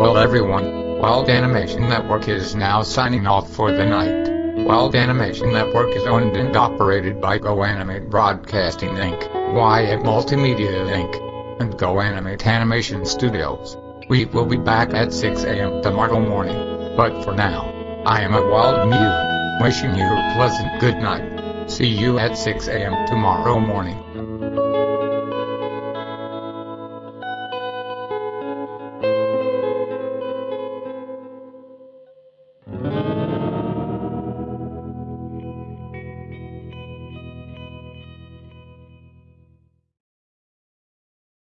Well everyone, Wild Animation Network is now signing off for the night. Wild Animation Network is owned and operated by GoAnimate Broadcasting Inc., Wyatt Multimedia Inc., and GoAnimate Animation Studios. We will be back at 6 a.m. tomorrow morning. But for now, I am a Wild Mew, wishing you a pleasant good night. See you at 6 a.m. tomorrow morning.